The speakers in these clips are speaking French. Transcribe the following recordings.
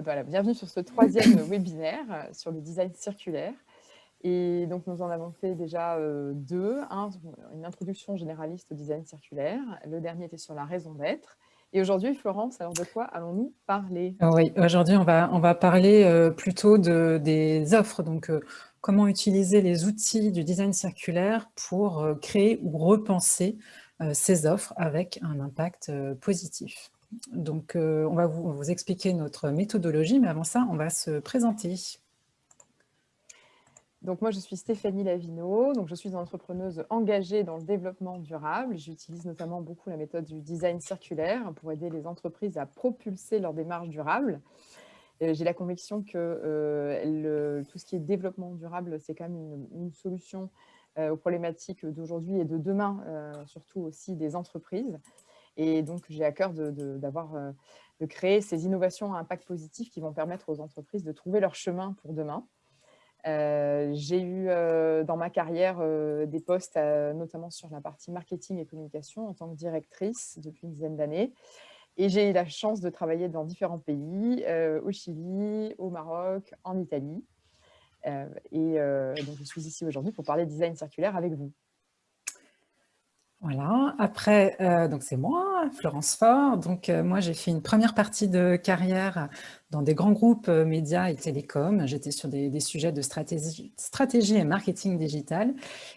Voilà, bienvenue sur ce troisième webinaire euh, sur le design circulaire. Et donc, nous en avons fait déjà euh, deux. Un, une introduction généraliste au design circulaire. Le dernier était sur la raison d'être. Et aujourd'hui, Florence, alors de quoi allons-nous parler? Oui, aujourd'hui, on va, on va parler euh, plutôt de, des offres. Donc, comment utiliser les outils du design circulaire pour créer ou repenser ces offres avec un impact positif. Donc, euh, on va vous, expliquer notre méthodologie, mais avant ça, on va se présenter. Donc, moi, je suis Stéphanie Lavino. Donc, je suis une entrepreneuse engagée dans le développement durable. J'utilise notamment beaucoup la méthode du design circulaire pour aider les entreprises à propulser leur démarche durable. J'ai la conviction que euh, tout ce qui est développement durable, c'est quand même une, solution euh, aux problématiques d'aujourd'hui et de demain, surtout aussi des entreprises. Et donc, j'ai à cœur euh, de, créer ces innovations à impact positif qui vont permettre aux entreprises de trouver leur chemin pour demain. Euh, j'ai eu euh, dans ma carrière des postes, notamment sur la partie marketing et communication en tant que directrice depuis une dizaine d'années. Et j'ai eu la chance de travailler dans différents pays, au Chili, au Maroc, en Italie. et donc, je suis ici aujourd'hui pour parler design circulaire avec vous. Voilà, après, euh, donc c'est moi, Florence Fort. Donc euh, moi, j'ai fait une première partie de carrière dans des grands groupes euh, médias et télécoms. J'étais sur des, sujets de stratégie, stratégie et marketing digital.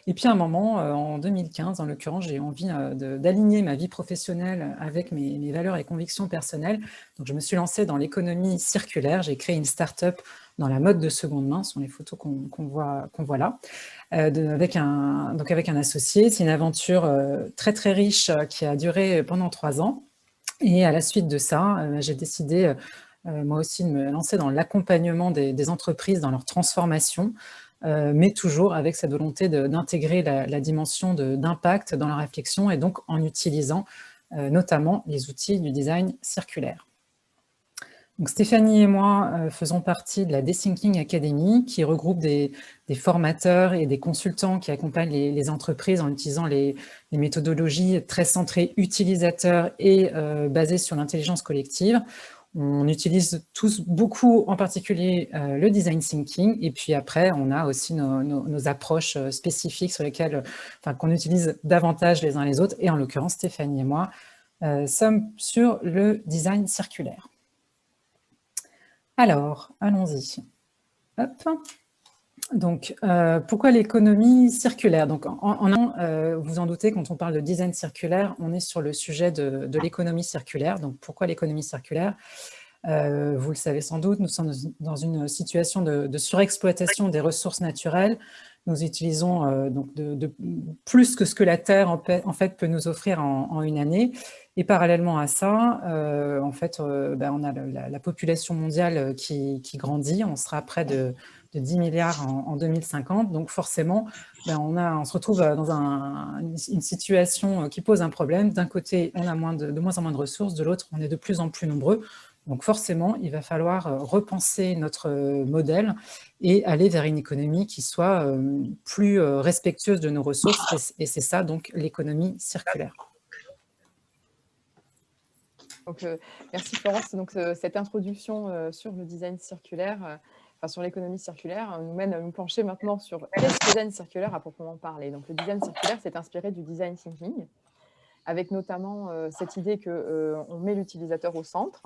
Et puis à un moment, en 2015, en l'occurrence, j'ai envie d'aligner ma vie professionnelle avec mes, mes, valeurs et convictions personnelles. Donc je me suis lancée dans l'économie circulaire. J'ai créé une start-up dans la mode de seconde main, ce sont les photos qu'on voit, là, euh, avec, un, donc avec un associé. C'est une aventure euh, très très riche euh, qui a duré pendant trois ans. Et à la suite de ça, j'ai décidé moi aussi de me lancer dans l'accompagnement des, entreprises dans leur transformation, mais toujours avec cette volonté d'intégrer la, la, dimension d'impact dans la réflexion et donc en utilisant notamment les outils du design circulaire. Stéphanie et moi euh, faisons partie de la Dethinking Academy qui regroupe des, formateurs et des consultants qui accompagnent les, entreprises en utilisant les, méthodologies très centrées utilisateurs et euh, basées sur l'intelligence collective. On utilise tous beaucoup, en particulier euh, le design thinking, et puis après, on a aussi nos, approches spécifiques sur lesquelles, qu'on utilise davantage les uns les autres, et en l'occurrence, Stéphanie et moi sommes sur le design circulaire. Alors, allons-y. Donc, euh, pourquoi l'économie circulaire? Donc, en, euh, vous en doutez, quand on parle de design circulaire, on est sur le sujet de, l'économie circulaire. Donc, pourquoi l'économie circulaire? Euh, Vous le savez sans doute, nous sommes dans une situation de, surexploitation des ressources naturelles. Nous utilisons donc de, plus que ce que la Terre, en fait, peut nous offrir en une année. Et parallèlement à ça, euh, en fait, euh, ben, on a la, population mondiale euh, qui, grandit. On sera près de, 10 milliards en, 2050. Donc forcément, ben, on, se retrouve dans une, situation qui pose un problème. D'un côté, on a de, moins en moins de ressources. De l'autre, on est de plus en plus nombreux. Donc forcément, il va falloir repenser notre modèle et aller vers une économie qui soit plus respectueuse de nos ressources. Et c'est ça, donc, l'économie circulaire. Euh, merci Florence. Donc, euh, cette introduction euh, sur le design circulaire, enfin sur l'économie circulaire, nous mène à nous pencher maintenant sur le design circulaire à proprement parler. Donc, le design circulaire, c'est inspiré du design thinking, avec notamment cette idée qu'on met l'utilisateur au centre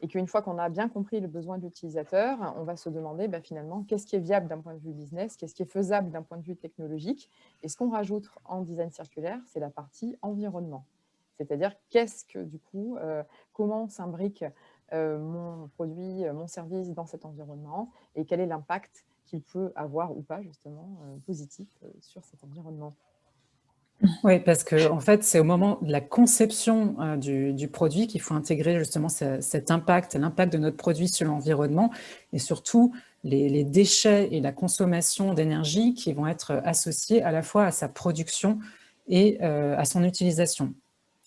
et qu'une fois qu'on a bien compris le besoin de l'utilisateur, on va se demander bah, finalement qu'est-ce qui est viable d'un point de vue business, qu'est-ce qui est faisable d'un point de vue technologique. Et ce qu'on rajoute en design circulaire, c'est la partie environnement. C'est-à-dire, qu'est-ce que du coup, euh, comment s'imbrique euh, mon produit, euh, mon service dans cet environnement et quel est l'impact qu'il peut avoir ou pas justement positif sur cet environnement. Oui, parce que en fait, c'est au moment de la conception du, produit qu'il faut intégrer justement cet impact, l'impact de notre produit sur l'environnement et surtout les, déchets et la consommation d'énergie qui vont être associés à la fois à sa production et à son utilisation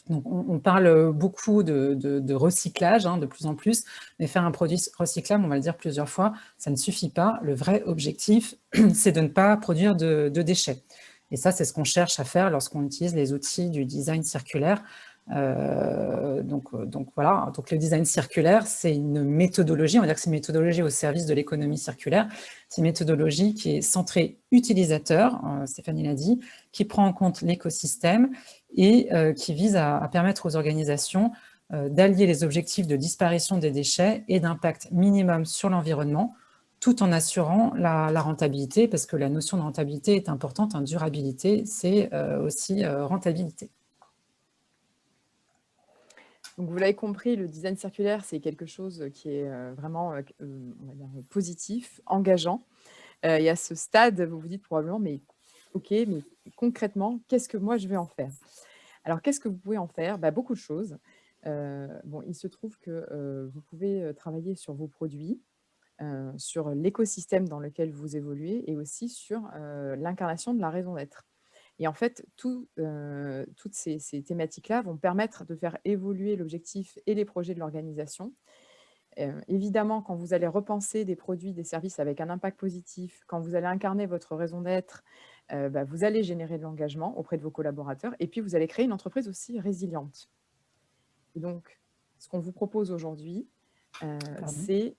on, parle beaucoup de, recyclage, hein, de plus en plus, mais faire un produit recyclable, on va le dire plusieurs fois, ça ne suffit pas. Le vrai objectif, c'est de ne pas produire de, déchets. Et ça, c'est ce qu'on cherche à faire lorsqu'on utilise les outils du design circulaire, donc, donc voilà, donc le design circulaire, c'est une méthodologie, on va dire que c'est une méthodologie au service de l'économie circulaire. C'est une méthodologie qui est centrée utilisateur, Stéphanie l'a dit, qui prend en compte l'écosystème et qui vise à, permettre aux organisations d'allier les objectifs de disparition des déchets et d'impact minimum sur l'environnement, tout en assurant la, rentabilité, parce que la notion de rentabilité est importante, hein, durabilité, c'est aussi rentabilité. Donc, vous l'avez compris, le design circulaire, c'est quelque chose qui est euh, vraiment euh, euh, positif, engageant. et à ce stade, vous vous dites probablement, mais ok, mais concrètement, qu'est-ce que moi je vais en faire? Alors, qu'est-ce que vous pouvez en faire? Bah, Beaucoup de choses. bon, il se trouve que vous pouvez travailler sur vos produits, sur l'écosystème dans lequel vous évoluez et aussi sur l'incarnation de la raison d'être. Et en fait, euh, toutes ces, thématiques-là vont permettre de faire évoluer l'objectif et les projets de l'organisation. Euh, évidemment, quand vous allez repenser des produits, des services avec un impact positif, quand vous allez incarner votre raison d'être, euh, bah, vous allez générer de l'engagement auprès de vos collaborateurs et puis vous allez créer une entreprise aussi résiliente. Et donc, ce qu'on vous propose aujourd'hui, c'est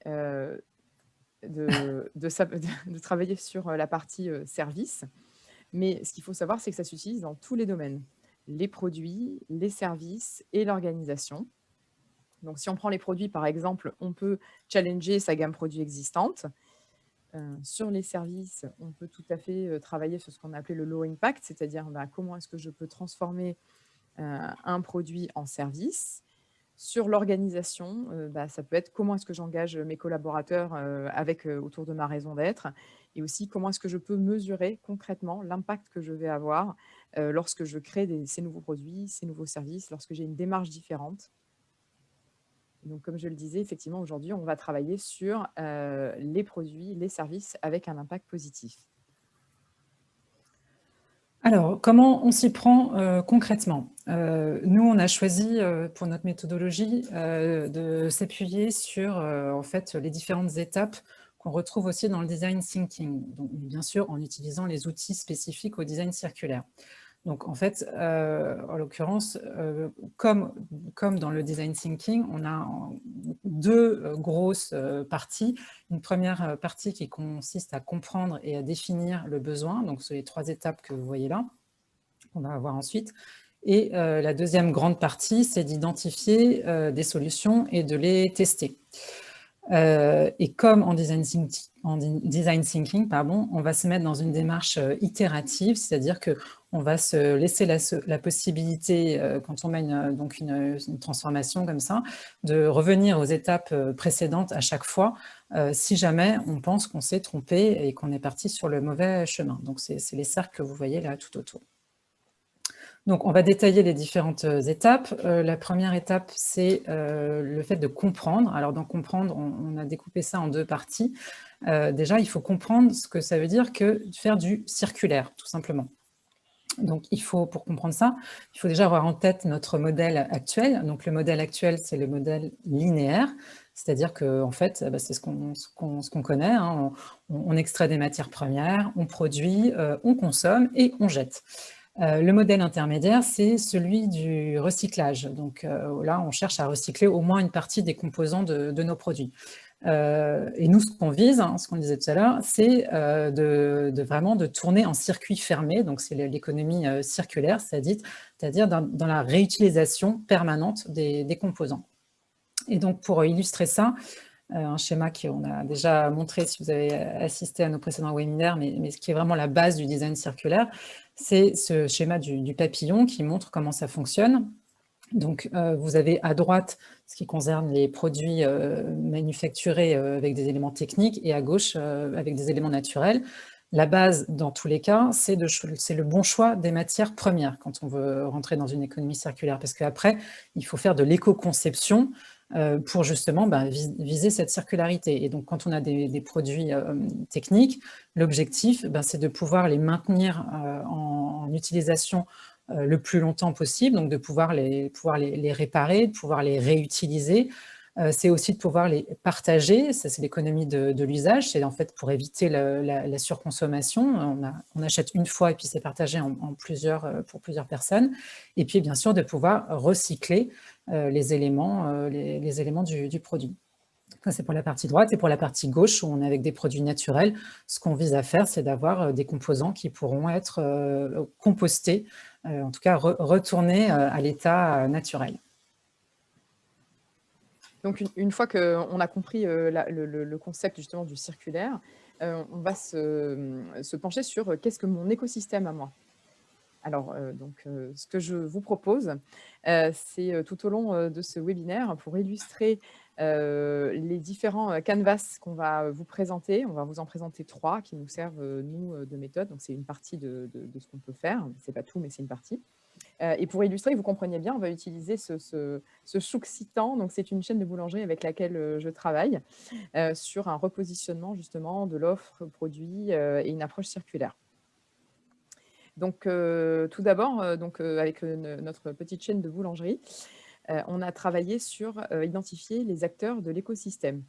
de, travailler sur la partie service mais ce qu'il faut savoir, c'est que ça s'utilise dans tous les domaines. Les produits, les services et l'organisation. Donc, si on prend les produits, par exemple, on peut challenger sa gamme produit existante. Euh, sur les services, on peut tout à fait euh, travailler sur ce qu'on a appelé le low impact, c'est-à-dire bah, comment est-ce que je peux transformer euh, un produit en service. Sur l'organisation, bah, ça peut être comment est-ce que j'engage mes collaborateurs avec, autour de ma raison d'être et aussi comment est-ce que je peux mesurer concrètement l'impact que je vais avoir lorsque je crée ces nouveaux produits, ces nouveaux services, lorsque j'ai une démarche différente. Donc, comme je le disais, effectivement, aujourd'hui, on va travailler sur les produits, les services avec un impact positif. Alors, comment on s'y prend concrètement? Nous, on a choisi pour notre méthodologie de s'appuyer sur en fait, les différentes étapes qu'on retrouve aussi dans le design thinking, bien sûr en utilisant les outils spécifiques au design circulaire. Donc en fait, euh, en l'occurrence, euh, comme, comme dans le design thinking, on a deux euh, grosses parties. Une première partie qui consiste à comprendre et à définir le besoin, donc c'est les trois étapes que vous voyez là, qu'on va avoir ensuite. Et la deuxième grande partie, c'est d'identifier des solutions et de les tester. Et comme en design, thinking, en design thinking pardon, on va se mettre dans une démarche itérative, c'est-à-dire qu'on va se laisser la, possibilité, euh, quand on mène donc une, transformation comme ça, de revenir aux étapes précédentes à chaque fois, si jamais on pense qu'on s'est trompé et qu'on est parti sur le mauvais chemin. Donc c'est les cercles que vous voyez là tout autour. Donc, on va détailler les différentes euh, étapes. Euh, la première étape, c'est euh, le fait de comprendre. Alors, dans comprendre, on, a découpé ça en deux parties. déjà, il faut comprendre ce que ça veut dire que faire du circulaire, tout simplement. Donc, il faut, pour comprendre ça, il faut déjà avoir en tête notre modèle actuel. Donc, le modèle actuel, c'est le modèle linéaire. C'est-à-dire que, en fait, bah, c'est ce qu'on connaît. Hein. On, extrait des matières premières, on produit, on consomme et on jette. Euh, le modèle intermédiaire, c'est celui du recyclage. Donc euh, là, on cherche à recycler au moins une partie des composants de, nos produits. Euh, et nous, ce qu'on vise, hein, ce qu'on disait tout à l'heure, c'est de, vraiment de tourner en circuit fermé, donc c'est l'économie circulaire, c'est-à-dire dans, la réutilisation permanente des, composants. Et donc, pour illustrer ça, un schéma qu'on a déjà montré si vous avez assisté à nos précédents webinaires, mais, ce qui est vraiment la base du design circulaire, c'est ce schéma du, papillon qui montre comment ça fonctionne. Donc, euh, vous avez à droite ce qui concerne les produits euh, manufacturés euh, avec des éléments techniques et à gauche avec des éléments naturels. La base, dans tous les cas, c'est le bon choix des matières premières quand on veut rentrer dans une économie circulaire. Parce qu'après, il faut faire de l'éco-conception pour justement bah, viser cette circularité. Et donc, quand on a des, produits techniques, l'objectif, bah, c'est de pouvoir les maintenir en, utilisation le plus longtemps possible, donc de pouvoir les, pouvoir les, réparer, de pouvoir les réutiliser, c'est aussi de pouvoir les partager, ça c'est l'économie de, l'usage, c'est en fait pour éviter la, surconsommation, on, achète une fois et puis c'est partagé en, plusieurs, pour plusieurs personnes, et puis bien sûr de pouvoir recycler les éléments, les, éléments du produit. C'est pour la partie droite. Et pour la partie gauche, où on est avec des produits naturels, ce qu'on vise à faire, c'est d'avoir euh, des composants qui pourront être euh, compostés, euh, en tout cas retournés à l'état naturel. Donc, une, fois qu'on a compris le, concept justement du circulaire, on va se, pencher sur qu'est-ce que mon écosystème à moi. Alors, donc, ce que je vous propose, c'est tout au long de ce webinaire, pour illustrer euh, les différents euh, canvas qu'on va vous présenter, on va vous en présenter trois qui nous servent, euh, nous, de méthode. Donc, c'est une partie de, ce qu'on peut faire. Ce n'est pas tout, mais c'est une partie. et pour illustrer, vous compreniez bien, on va utiliser ce, ce, ce Donc, c'est une chaîne de boulangerie avec laquelle je travaille sur un repositionnement, justement, de l'offre produit et une approche circulaire. Donc, tout d'abord, donc avec notre petite chaîne de boulangerie, on a travaillé sur euh, identifier les acteurs de l'écosystème.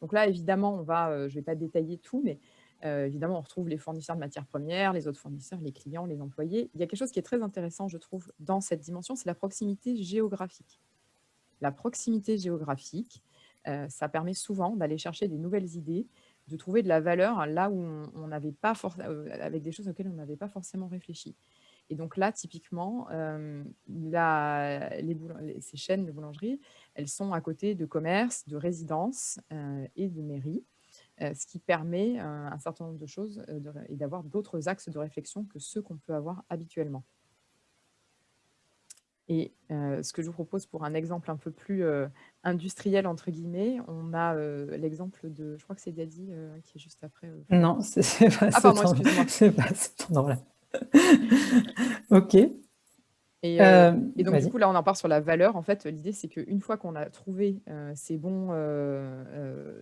Donc là, évidemment, on va, euh, je ne vais pas détailler tout, mais évidemment, on retrouve les fournisseurs de matières premières, les autres fournisseurs, les clients, les employés. Il y a quelque chose qui est très intéressant, je trouve, dans cette dimension, c'est la proximité géographique. La proximité géographique, ça permet souvent d'aller chercher des nouvelles idées, de trouver de la valeur là où on n'avait pas avec des choses auxquelles on n'avait pas forcément réfléchi. Et donc là, typiquement, ces chaînes de boulangerie, elles sont à côté de commerces, de résidences et de mairies, ce qui permet un certain nombre de choses et d'avoir d'autres axes de réflexion que ceux qu'on peut avoir habituellement. Et ce que je vous propose pour un exemple un peu plus industriel, entre guillemets, on a l'exemple de, je crois que c'est Daddy qui est juste après. non, c'est pas Ah pardon, excuse-moi. C'est pas là. ok. Et, euh, euh, donc, du coup, là, on en part sur la valeur. En fait, l'idée, c'est qu'une fois qu'on a trouvé euh, ces bons,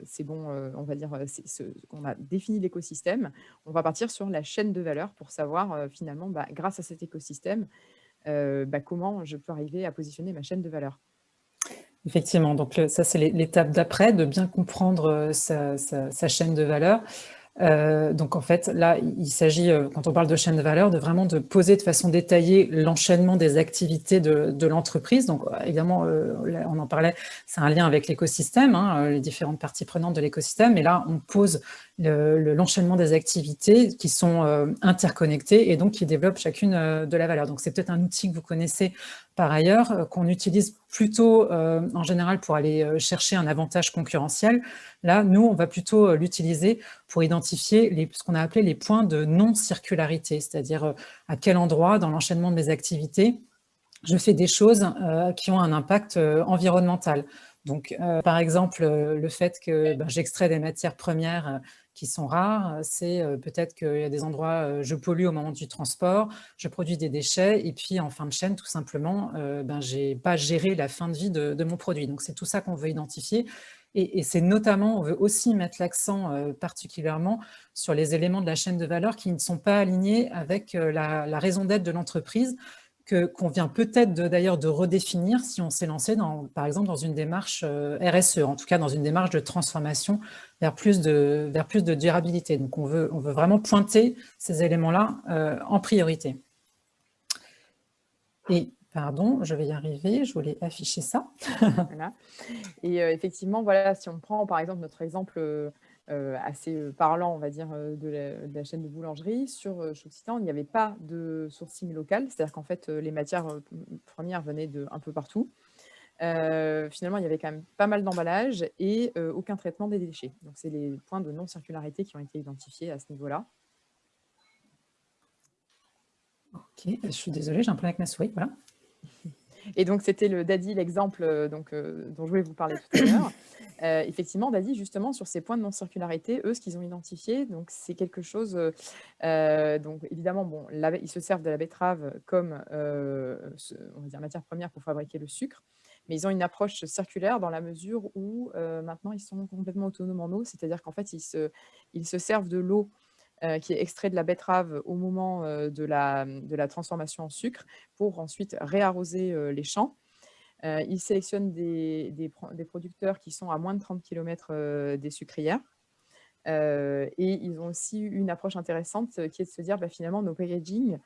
ces bons on va dire, qu'on a défini l'écosystème, on va partir sur la chaîne de valeur pour savoir, finalement, bah, grâce à cet écosystème, bah, comment je peux arriver à positionner ma chaîne de valeur. Effectivement, donc ça, c'est l'étape d'après, de bien comprendre sa, sa, chaîne de valeur. Euh, donc en fait, là, il s'agit, euh, quand on parle de chaîne de valeur, de vraiment de poser de façon détaillée l'enchaînement des activités de, l'entreprise. Donc évidemment, euh, on en parlait, c'est un lien avec l'écosystème, hein, les différentes parties prenantes de l'écosystème. Et là, on pose l'enchaînement des activités qui sont interconnectées et donc qui développent chacune de la valeur. Donc c'est peut-être un outil que vous connaissez par ailleurs, qu'on utilise plutôt en général pour aller chercher un avantage concurrentiel. Là, nous, on va plutôt l'utiliser pour identifier ce qu'on a appelé les points de non-circularité, c'est-à-dire à quel endroit dans l'enchaînement de mes activités je fais des choses qui ont un impact environnemental. Donc, par exemple, le fait que ben, j'extrais des matières premières qui sont rares, c'est peut-être qu'il y a des endroits, je pollue au moment du transport, je produis des déchets, et puis en fin de chaîne, tout simplement, ben, je n'ai pas géré la fin de vie de, mon produit. Donc c'est tout ça qu'on veut identifier. Et, c'est notamment, on veut aussi mettre l'accent particulièrement sur les éléments de la chaîne de valeur qui ne sont pas alignés avec la raison d'être de l'entreprise, qu'on vient peut-être d'ailleurs de, redéfinir si on s'est lancé, dans, par exemple, dans une démarche euh, RSE, en tout cas dans une démarche de transformation vers plus de, vers plus de durabilité. Donc, on veut, on veut vraiment pointer ces éléments-là euh, en priorité. Et Pardon, je vais y arriver, je voulais afficher ça. Et euh, effectivement, voilà, si on prend par exemple notre exemple assez euh, parlant, on va dire, euh, de la, chaîne de boulangerie. Sur Choxitan, il n'y avait pas de sourcing local, c'est-à-dire qu'en fait, les matières premières venaient de un peu partout. finalement, il y avait quand même pas mal d'emballages et aucun traitement des déchets. Donc, c'est les points de non-circularité qui ont été identifiés à ce niveau-là. Ok, je suis désolée, j'ai un problème avec ma souris, voilà. Et donc, c'était le Daddy, l'exemple donc dont je voulais vous parler tout à l'heure. Euh, effectivement, Daddy, justement, sur ces points de non-circularité, eux, ce qu'ils ont identifié, donc c'est quelque chose, euh, euh, donc évidemment, bon, ils se servent de la betterave comme on va dire, matière première pour fabriquer le sucre, mais ils ont une approche circulaire dans la mesure où maintenant ils sont complètement autonomes en eau, c'est-à-dire qu'en fait, ils se, ils se servent de l'eau qui est extraite de la betterave au moment de, la, de la transformation en sucre pour ensuite réarroser les champs ils sélectionnent des, des, producteurs qui sont à moins de 30 km des sucrières. et ils ont aussi une approche intéressante qui est de se dire bah, finalement nos packaging,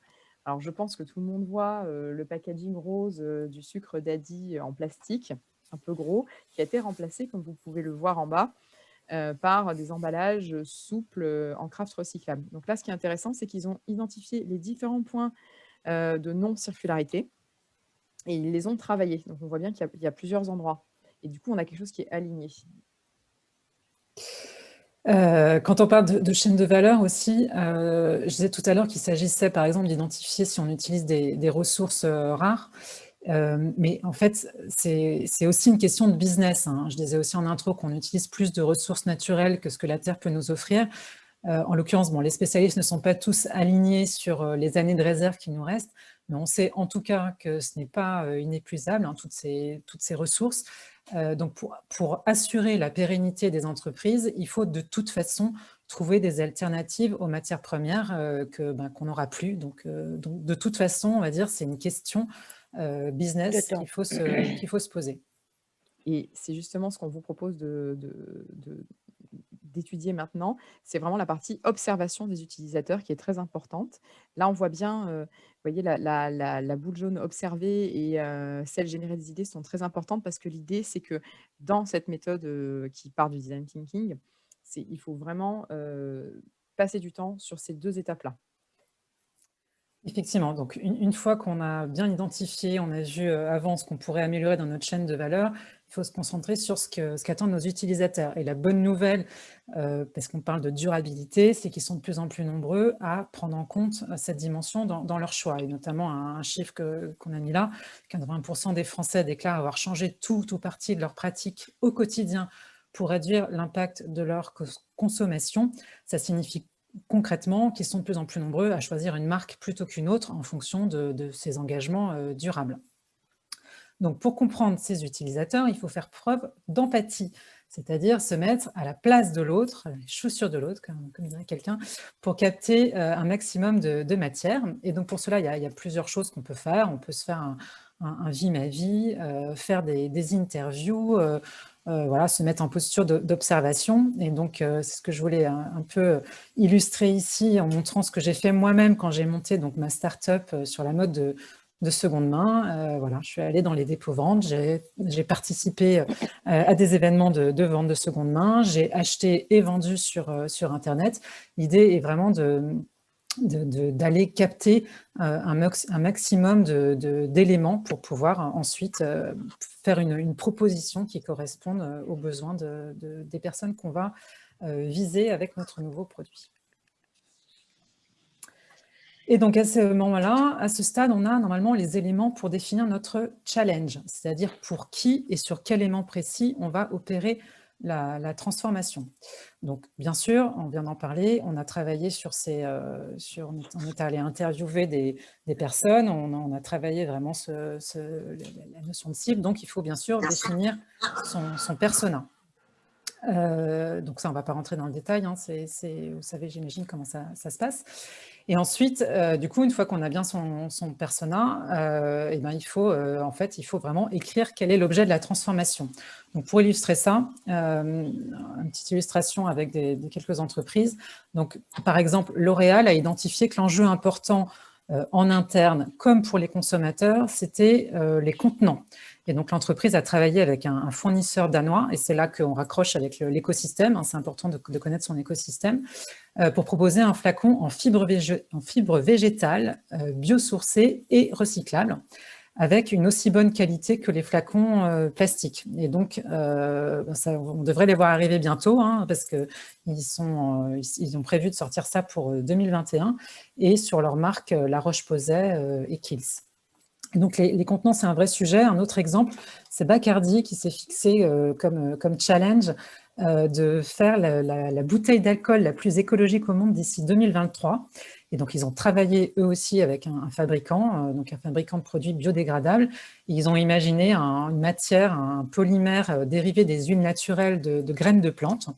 alors je pense que tout le monde voit le packaging rose du sucre daddy en plastique, un peu gros, qui a été remplacé, comme vous pouvez le voir en bas, par des emballages souples en craft recyclable. Donc là, ce qui est intéressant, c'est qu'ils ont identifié les différents points de non-circularité et ils les ont travaillés. Donc on voit bien qu'il y, a plusieurs endroits. Et du coup, on a quelque chose qui est aligné. quand on parle de, chaîne de valeur aussi, je disais tout à l'heure qu'il s'agissait par exemple d'identifier si on utilise des, ressources rares. Mais en fait, c'est aussi une question de business. Hein. Je disais aussi en intro qu'on utilise plus de ressources naturelles que ce que la Terre peut nous offrir. en l'occurrence, bon, les spécialistes ne sont pas tous alignés sur les années de réserve qui nous restent, mais on sait en tout cas que ce n'est pas inépuisable, hein, toutes, ces, toutes ces ressources. donc pour, assurer la pérennité des entreprises, il faut de toute façon trouver des alternatives aux matières premières que ben, qu'on n'aura plus. Donc, donc, de toute façon, on va dire, c'est une question business qu'il faut, se, qu'il faut se poser. Et c'est justement ce qu'on vous propose de, d'étudier maintenant, c'est vraiment la partie observation des utilisateurs qui est très importante. Là, on voit bien, euh, vous voyez, la, boule jaune observée et euh, celle générer des idées sont très importantes parce que l'idée, c'est que dans cette méthode euh, qui part du design thinking, il faut vraiment passer du temps sur ces deux étapes-là. Effectivement, donc une, fois qu'on a bien identifié, on a vu avant ce qu'on pourrait améliorer dans notre chaîne de valeur, il faut se concentrer sur ce qu'attendent nos utilisateurs. Et la bonne nouvelle, euh, parce qu'on parle de durabilité, c'est qu'ils sont de plus en plus nombreux à prendre en compte euh, cette dimension dans, leur choix. Et notamment un, chiffre qu'on a mis là, 80% des Français déclarent avoir changé tout ou partie de leur pratique au quotidien pour réduire l'impact de leur consommation. Ça signifie concrètement qu'ils sont de plus en plus nombreux à choisir une marque plutôt qu'une autre en fonction de, ces engagements euh, durables. Donc, pour comprendre ces utilisateurs, il faut faire preuve d'empathie, c'est-à-dire se mettre à la place de l'autre, les chaussures de l'autre, comme, dirait quelqu'un, pour capter euh, un maximum de, matière. Et donc, pour cela, il y a, plusieurs choses qu'on peut faire. On peut se faire un, un, ma vie, euh, faire des, interviews, voilà, se mettre en posture d'observation. Et donc, c'est ce que je voulais un, peu illustrer ici en montrant ce que j'ai fait moi-même quand j'ai monté donc, ma start-up sur la mode de, de seconde main. Euh, voilà, je suis allée dans les dépôts-ventes, j'ai participé euh, à des événements de, vente de seconde main, j'ai acheté et vendu sur, euh, sur Internet. L'idée est vraiment de d'aller capter un, un, maximum d'éléments pour pouvoir ensuite faire une, proposition qui corresponde aux besoins de, des personnes qu'on va viser avec notre nouveau produit. Et donc à ce moment-là, à ce stade, on a normalement les éléments pour définir notre challenge, c'est-à-dire pour qui et sur quel élément précis on va opérer la, transformation. Donc bien sûr, on vient d'en parler, on a travaillé sur ces, euh, sur, on est allé interviewer des, personnes, on a, travaillé vraiment ce, la notion de cible, donc il faut bien sûr définir son, persona. Euh, donc ça, on ne va pas rentrer dans le détail, hein, vous savez, j'imagine comment ça, se passe. Et ensuite, euh, du coup, une fois qu'on a bien son, persona, euh, eh ben, il, faut, en fait, il faut vraiment écrire quel est l'objet de la transformation. Donc, pour illustrer ça, une petite illustration avec quelques entreprises. Donc, par exemple, L'Oréal a identifié que l'enjeu important en interne, comme pour les consommateurs, c'était les contenants. Et donc, l'entreprise a travaillé avec un, fournisseur danois, et c'est là qu'on raccroche avec l'écosystème, hein, c'est important de, connaître son écosystème, euh, pour proposer un flacon en fibre, végétale, euh, biosourcée et recyclable, avec une aussi bonne qualité que les flacons euh, plastiques. Et donc, ben on devrait les voir arriver bientôt, hein, parce qu'ils ils ont prévu de sortir ça pour 2021, et sur leur marque La Roche-Posay et Kills. Donc les, contenants, c'est un vrai sujet. Un autre exemple, c'est Bacardi qui s'est fixé euh, comme, euh, comme challenge euh, de faire la, bouteille d'alcool la plus écologique au monde d'ici 2023. Et donc, ils ont travaillé eux aussi avec un, fabricant, donc un fabricant de produits biodégradables. ils ont imaginé une matière, un polymère dérivé des huiles naturelles de, graines de plantes.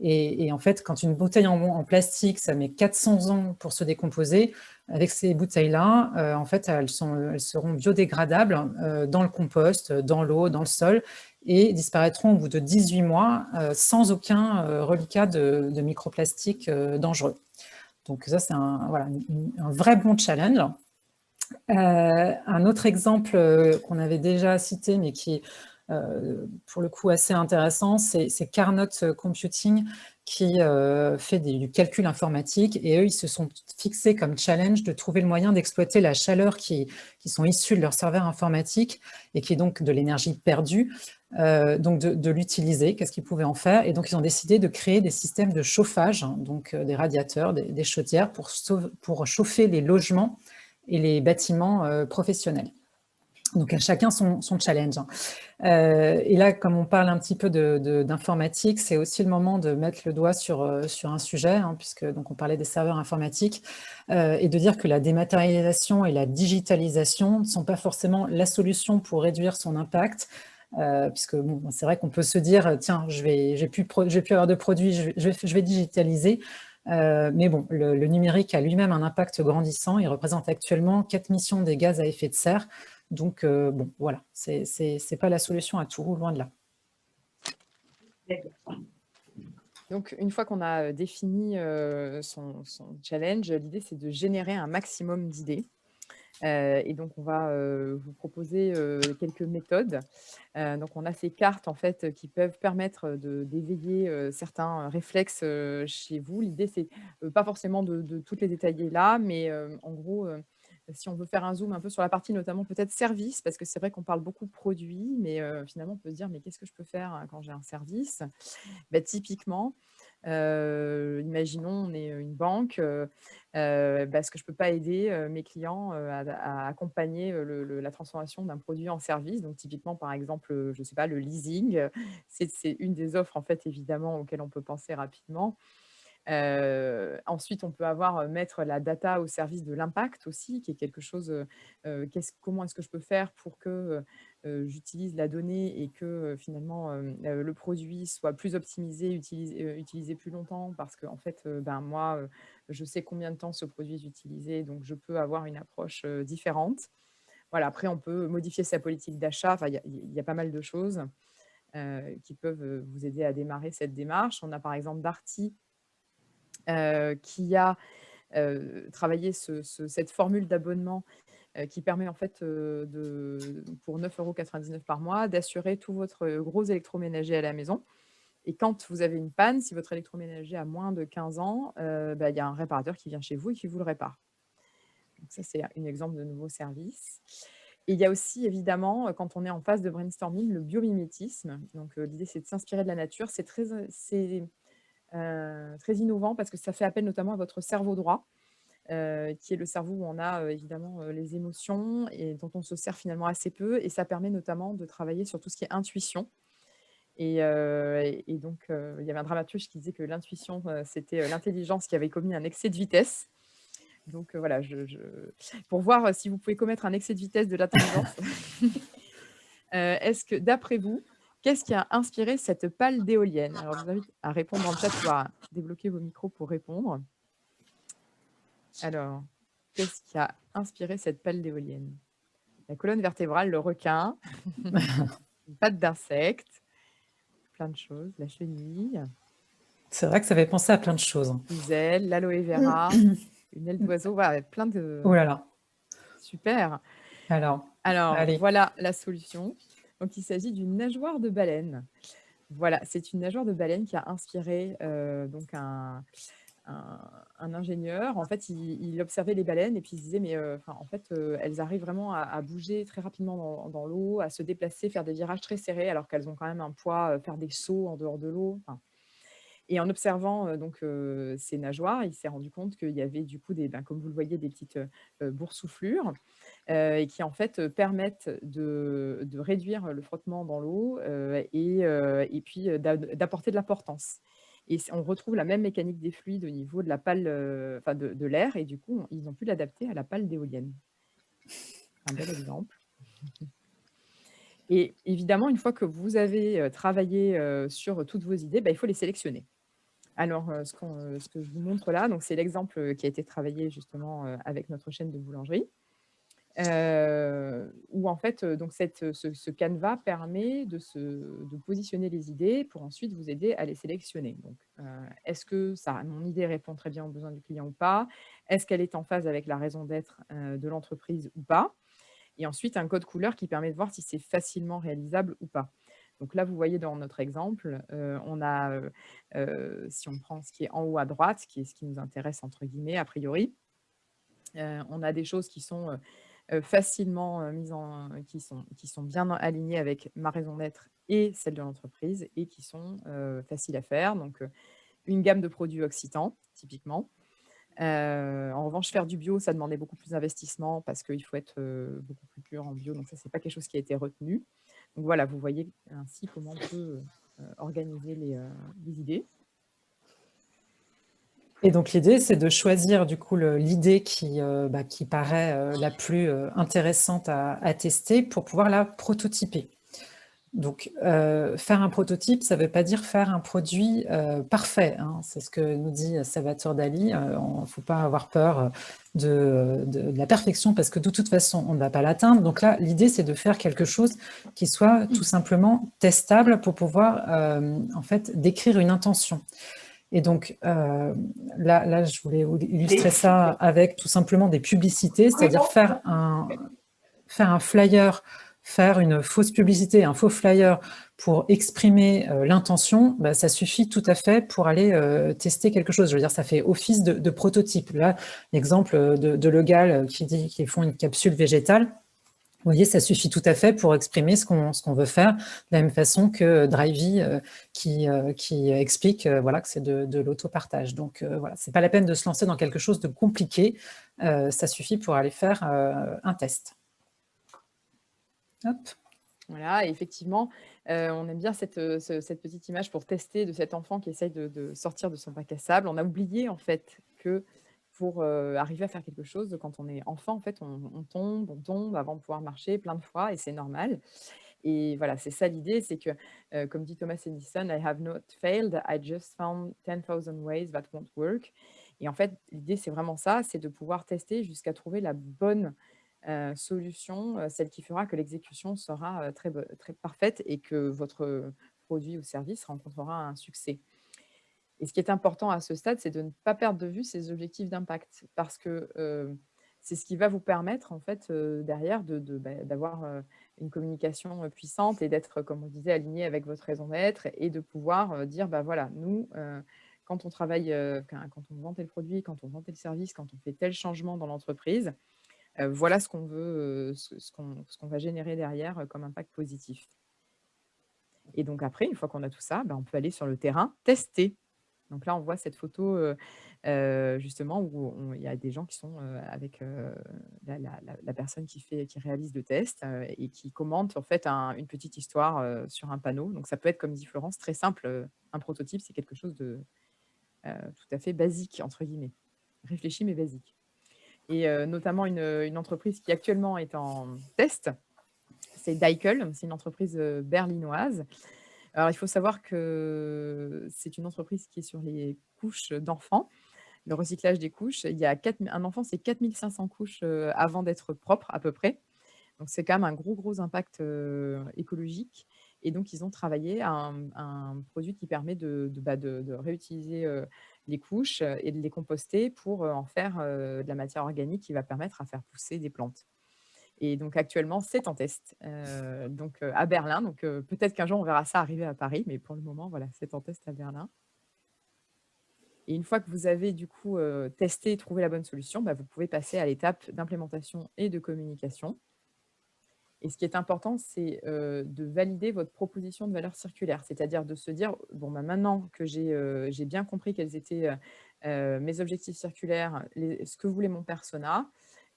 Et, en fait, quand une bouteille en, plastique, ça met 400 ans pour se décomposer, avec ces bouteilles-là, en fait, elles, seront biodégradables dans le compost, dans l'eau, dans le sol, et disparaîtront au bout de 18 mois sans aucun reliquat de, de microplastique dangereux. Donc ça, c'est un, un vrai bon challenge. Euh, un autre exemple euh, qu'on avait déjà cité, mais qui euh, pour le coup assez intéressant, c'est Carnot Computing qui fait du calcul informatique et eux, ils se sont fixés comme challenge de trouver le moyen d'exploiter la chaleur qui, qui sont issues de leur serveur informatique et qui est donc de l'énergie perdue, donc de, l'utiliser, qu'est-ce qu'ils pouvaient en faire? Et donc, ils ont décidé de créer des systèmes de chauffage, hein, donc des radiateurs, des, chaudières pour, pour chauffer les logements et les bâtiments euh, professionnels. Donc, à chacun son, challenge. Hein. Euh, et là, comme on parle un petit peu d'informatique, c'est aussi le moment de mettre le doigt sur, euh, sur un sujet, hein, puisque donc, on parlait des serveurs informatiques, et de dire que la dématérialisation et la digitalisation ne sont pas forcément la solution pour réduire son impact, puisque bon, c'est vrai qu'on peut se dire, tiens, je vais, plus, plus avoir de produits, je vais, digitaliser. Euh, mais bon, le, numérique a lui-même un impact grandissant. Il représente actuellement 4 missions des gaz à effet de serre. Donc, euh, bon, voilà, ce n'est pas la solution à tout, loin de là. Donc, une fois qu'on a défini euh, son, challenge, l'idée, c'est de générer un maximum d'idées. Euh, et donc, on va euh, vous proposer euh, quelques méthodes. donc, on a ces cartes en fait qui peuvent permettre d'éveiller certains réflexes chez vous. L'idée, c'est pas forcément de, toutes les détailler là, mais en gros, si on veut faire un zoom un peu sur la partie notamment peut-être service, parce que c'est vrai qu'on parle beaucoup produits, mais finalement on peut se dire mais qu'est-ce que je peux faire hein, quand j'ai un service? Bah, Typiquement, imaginons, on est une banque, euh, parce que je ne peux pas aider mes clients à, accompagner la transformation d'un produit en service. Donc, typiquement, par exemple, je ne sais pas, le leasing, c'est une des offres, en fait, évidemment, auxquelles on peut penser rapidement. Ensuite, on peut avoir mettre la data au service de l'impact aussi, qui est quelque chose, comment est-ce que je peux faire pour que j'utilise la donnée et que finalement le produit soit plus optimisé, utilisé, utilisé plus longtemps? Parce que en fait, ben, moi, je sais combien de temps ce produit est utilisé, donc je peux avoir une approche différente. Voilà, après, on peut modifier sa politique d'achat. Il y, a pas mal de choses qui peuvent vous aider à démarrer cette démarche. On a par exemple Darty qui a travaillé cette formule d'abonnement euh, qui permet en fait euh, de, pour 9,99 euros par mois d'assurer tout votre gros électroménager à la maison. Et quand vous avez une panne, si votre électroménager a moins de 15 ans, euh, bah, il y a un réparateur qui vient chez vous et qui vous le répare. Donc ça, c'est un exemple de nouveau service. Et il y a aussi, évidemment, quand on est en phase de brainstorming, le biomimétisme. Donc l'idée, c'est de s'inspirer de la nature. C'est très, très innovant parce que ça fait appel notamment à votre cerveau droit. Euh, qui est le cerveau où on a euh, évidemment euh, les émotions et dont on se sert finalement assez peu. Et ça permet notamment de travailler sur tout ce qui est intuition. Et, donc, il y avait un dramaturge qui disait que l'intuition, c'était l'intelligence qui avait commis un excès de vitesse. Donc voilà, pour voir si vous pouvez commettre un excès de vitesse de l'intelligence, est-ce que, d'après vous, qu'est-ce qui a inspiré cette pale d'éolienne Alors, je vous invite à répondre en chat ou à débloquer vos micros pour répondre. Alors, qu'est-ce qui a inspiré cette pelle d'éolienne La colonne vertébrale, le requin, une patte d'insecte, plein de choses, la chenille. C'est vrai que ça fait penser à plein de choses. Les ailes, l'aloe vera, une aile d'oiseau, voilà, plein de... Oh là là Super Alors, Alors voilà la solution. Donc, il s'agit d'une nageoire de baleine. Voilà, c'est une nageoire de baleine qui a inspiré euh, donc un, ingénieur, en fait, il, observait les baleines et puis il se disait, mais euh, en fait, euh, elles arrivent vraiment à, bouger très rapidement dans, l'eau, à se déplacer, faire des virages très serrés, alors qu'elles ont quand même un poids, faire des sauts en dehors de l'eau. Et en observant donc ces nageoires, il s'est rendu compte qu'il y avait du coup, des, ben, comme vous le voyez, des petites boursouflures et qui en fait permettent de, réduire le frottement dans l'eau et, et, puis d'apporter de l'importance. Et on retrouve la même mécanique des fluides au niveau de la pale, enfin de, l'air, et du coup, ils ont pu l'adapter à la pale d'éolienne. Un bel exemple. Et évidemment, une fois que vous avez travaillé sur toutes vos idées, bah, il faut les sélectionner. Alors, ce, ce, que je vous montre là, c'est l'exemple qui a été travaillé justement avec notre chaîne de boulangerie. Euh, où en fait, donc ce, canevas permet de, positionner les idées pour ensuite vous aider à les sélectionner. Euh, est-ce que ça, mon idée répond très bien aux besoins du client ou pas? Est-ce qu'elle est en phase avec la raison d'être euh, de l'entreprise ou pas? Et ensuite, un code couleur qui permet de voir si c'est facilement réalisable ou pas. Donc là, vous voyez dans notre exemple, on a, si on prend ce qui est en haut à droite, qui est ce qui nous intéresse entre guillemets, a priori, on a des choses qui sont euh, facilement euh, mises en, qui, sont, bien alignées avec ma raison d'être et celle de l'entreprise et qui sont euh, faciles à faire. Donc, une gamme de produits occitans, typiquement. en revanche, faire du bio, ça demandait beaucoup plus d'investissement parce qu'il faut être beaucoup plus pur en bio. Donc ça, c'est pas quelque chose qui a été retenu. Voilà, vous voyez ainsi comment on peut organiser les, les, idées. Et donc l'idée, c'est de choisir du coup l'idée qui, euh, bah, paraît euh, la plus euh, intéressante à, tester pour pouvoir la prototyper. Donc faire un prototype, ça ne veut pas dire faire un produit parfait. Hein. C'est ce que nous dit Salvatore Dali. Il ne faut pas avoir peur de, de, la perfection parce que de toute façon, on ne va pas l'atteindre. Donc là, l'idée, c'est de faire quelque chose qui soit tout simplement testable pour pouvoir en fait décrire une intention. Et donc, euh, là, là, je voulais illustrer ça avec tout simplement des publicités, c'est-à-dire faire un, faire un flyer, faire une fausse publicité, un faux flyer pour exprimer euh, l'intention, bah, ça suffit tout à fait pour aller euh, tester quelque chose. Je veux dire, ça fait office de, prototype. Là, l'exemple de, de Legal qui dit qu'ils font une capsule végétale, vous voyez, ça suffit tout à fait pour exprimer ce qu'on veut faire, de la même façon que Drivey euh, qui, euh, qui, explique euh, voilà, que c'est de, de l'autopartage. Donc voilà, ce n'est pas la peine de se lancer dans quelque chose de compliqué, ça suffit pour aller faire un test. Voilà, effectivement, on aime bien cette, cette, petite image pour tester de cet enfant qui essaye de, sortir de son bac à sable. On a oublié en fait que pour arriver à faire quelque chose. Quand on est enfant, en fait, on, tombe, on tombe avant de pouvoir marcher plein de fois et c'est normal. Et voilà, c'est ça l'idée, c'est que, comme dit Thomas Edison, I have not failed, I just found 10,000 ways that won't work. Et en fait, l'idée, c'est vraiment ça, c'est de pouvoir tester jusqu'à trouver la bonne solution, celle qui fera que l'exécution sera très, très parfaite et que votre produit ou service rencontrera un succès. Et ce qui est important à ce stade, c'est de ne pas perdre de vue ces objectifs d'impact parce que c'est ce qui va vous permettre, en fait, derrière, bah, d'avoir de, une communication puissante et d'être, comme on disait, aligné avec votre raison d'être et de pouvoir dire, bah voilà, nous, quand on travaille, quand on vend tel produit, quand on vend tel service, quand on fait tel changement dans l'entreprise, voilà ce qu'on veut, ce, qu'on va générer derrière comme impact positif. Et donc après, une fois qu'on a tout ça, bah, on peut aller sur le terrain tester donc là, on voit cette photo justement où il y a des gens qui sont avec la, personne qui, fait, qui réalise le test et qui commente en fait une petite histoire sur un panneau. Donc ça peut être, comme dit Florence, très simple. Un prototype, c'est quelque chose de tout à fait basique, entre guillemets. Réfléchi, mais basique. Et notamment une, entreprise qui actuellement est en test, c'est Daikel, c'est une entreprise berlinoise alors, il faut savoir que c'est une entreprise qui est sur les couches d'enfants, le recyclage des couches. Il y a un enfant, c'est 4500 couches euh, avant d'être propre, à peu près. Donc, c'est quand même un gros, gros impact euh, écologique. Et donc, ils ont travaillé un, un produit qui permet de, bah, réutiliser euh, les couches et de les composter pour en faire de la matière organique qui va permettre à faire pousser des plantes. Et donc actuellement, c'est en test donc, à Berlin. Donc peut-être qu'un jour, on verra ça arriver à Paris, mais pour le moment, voilà, c'est en test à Berlin. Et une fois que vous avez du coup testé et trouvé la bonne solution, bah, vous pouvez passer à l'étape d'implémentation et de communication. Et ce qui est important, c'est de valider votre proposition de valeur circulaire, c'est-à-dire de se dire, bon, bah, maintenant que j'ai bien compris quels étaient mes objectifs circulaires, ce que voulait mon persona,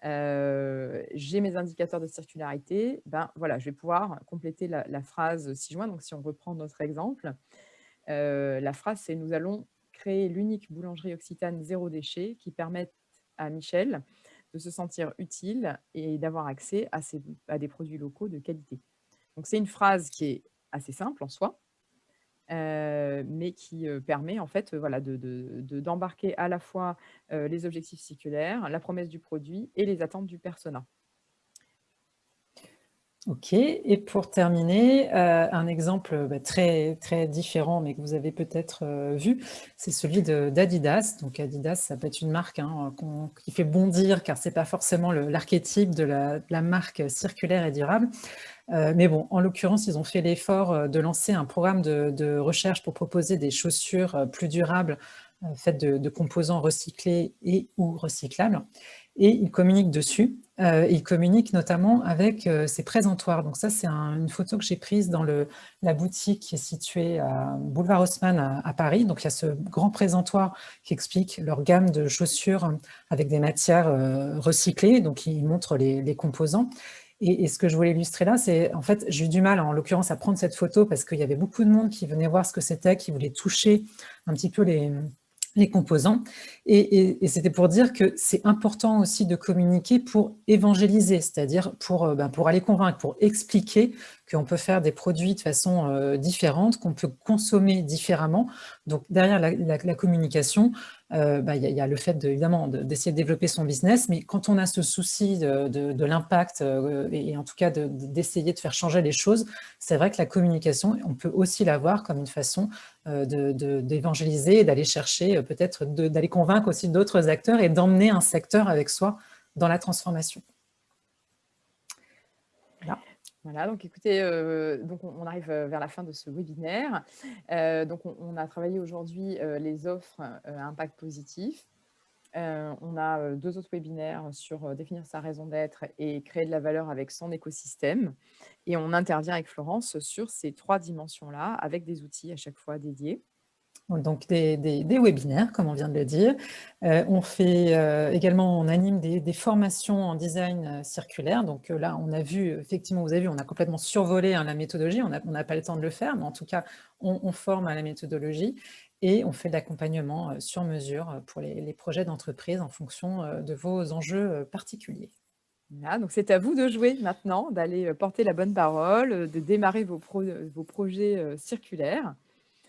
j'ai mes indicateurs de circularité, ben voilà, je vais pouvoir compléter la, phrase ci-joint. Donc, si on reprend notre exemple, la phrase, c'est « Nous allons créer l'unique boulangerie occitane zéro déchet qui permette à Michel de se sentir utile et d'avoir accès à, des produits locaux de qualité. » Donc, c'est une phrase qui est assez simple en soi, mais qui permet en fait voilà, d'embarquer de, de, à la fois les objectifs circulaires, la promesse du produit et les attentes du persona. Ok, et pour terminer, euh, un exemple bah, très, très différent, mais que vous avez peut-être euh, vu, c'est celui d'Adidas. Donc Adidas, ça peut être une marque hein, qui fait bondir, car ce n'est pas forcément l'archétype de, la, marque circulaire et durable. Euh, mais bon, en l'occurrence, ils ont fait l'effort de lancer un programme de, recherche pour proposer des chaussures plus durables, faites de composants recyclés et ou recyclables et il communique dessus. Euh, il communique notamment avec euh, ses présentoirs. Donc ça, c'est une photo que j'ai prise dans la boutique qui est située à Boulevard Haussmann à, Paris. Donc il y a ce grand présentoir qui explique leur gamme de chaussures avec des matières euh, recyclées. Donc il montre les, les composants. Et, et, ce que je voulais illustrer là, c'est en fait, j'ai eu du mal en l'occurrence à prendre cette photo parce qu'il y avait beaucoup de monde qui venait voir ce que c'était, qui voulait toucher un petit peu les, les composants. Et, c'était pour dire que c'est important aussi de communiquer pour évangéliser, c'est-à-dire pour, euh, ben, aller convaincre, pour expliquer qu'on peut faire des produits de façon euh, différente, qu'on peut consommer différemment. Donc derrière la, communication, euh, bah, il y, a le fait de, évidemment d'essayer de, développer son business, mais quand on a ce souci de, l'impact et, en tout cas d'essayer de, faire changer les choses, c'est vrai que la communication, on peut aussi la voir comme une façon d'évangéliser et d'aller chercher peut-être d'aller convaincre aussi d'autres acteurs et d'emmener un secteur avec soi dans la transformation. Voilà. donc écoutez, euh, donc on, arrive euh, vers la fin de ce webinaire. Euh, donc on, a travaillé aujourd'hui les offres à impact positif. on a deux autres webinaires sur définir sa raison d'être et créer de la valeur avec son écosystème. Et on intervient avec Florence sur ces trois dimensions-là avec des outils à chaque fois dédiés donc des, webinaires, comme on vient de le dire. Euh, on fait euh, également, on anime des, formations en design euh, circulaire. Donc là, on a vu, effectivement, vous avez vu, on a complètement survolé hein, la méthodologie. On n'a pas le temps de le faire, mais en tout cas, on, forme à la méthodologie et on fait de l'accompagnement sur mesure pour les, projets d'entreprise en fonction de vos enjeux particuliers. donc c'est à vous de jouer maintenant, d'aller porter la bonne parole, de démarrer vos projets circulaires.